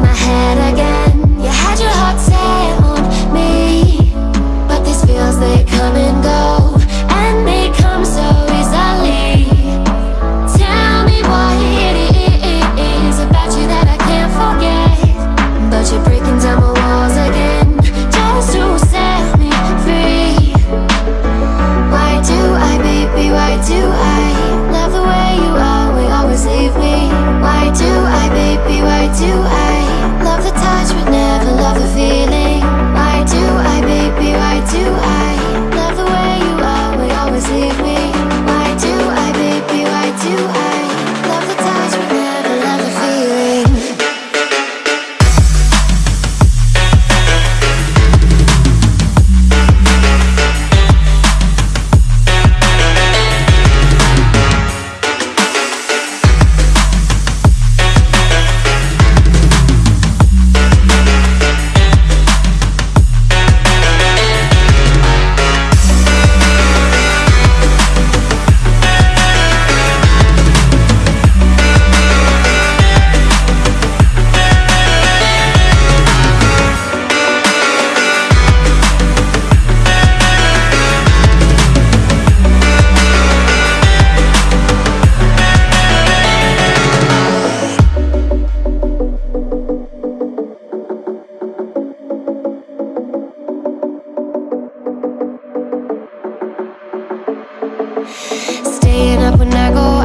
my head again. Staying up when I go